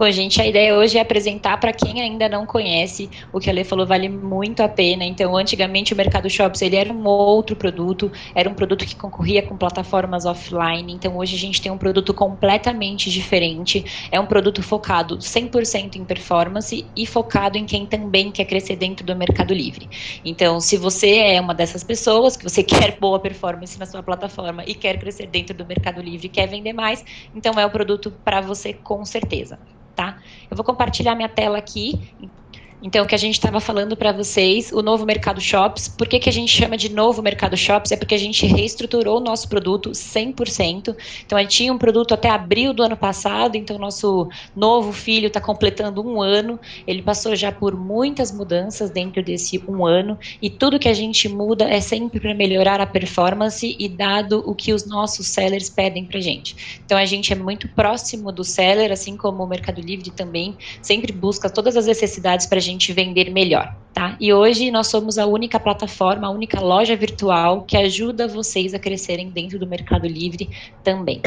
Bom, gente, a ideia hoje é apresentar para quem ainda não conhece o que a Lê falou, vale muito a pena. Então, antigamente o Mercado Shops ele era um outro produto, era um produto que concorria com plataformas offline. Então, hoje a gente tem um produto completamente diferente. É um produto focado 100% em performance e focado em quem também quer crescer dentro do Mercado Livre. Então, se você é uma dessas pessoas que você quer boa performance na sua plataforma e quer crescer dentro do Mercado Livre, quer vender mais, então é o produto para você com certeza? Eu vou compartilhar minha tela aqui. Então, o que a gente estava falando para vocês, o novo Mercado Shops, por que, que a gente chama de novo Mercado Shops? É porque a gente reestruturou o nosso produto 100%. Então, a gente tinha um produto até abril do ano passado, então nosso novo filho está completando um ano. Ele passou já por muitas mudanças dentro desse um ano, e tudo que a gente muda é sempre para melhorar a performance e dado o que os nossos sellers pedem para gente. Então, a gente é muito próximo do seller, assim como o Mercado Livre também, sempre busca todas as necessidades para a gente gente vender melhor, tá? E hoje nós somos a única plataforma, a única loja virtual que ajuda vocês a crescerem dentro do Mercado Livre também.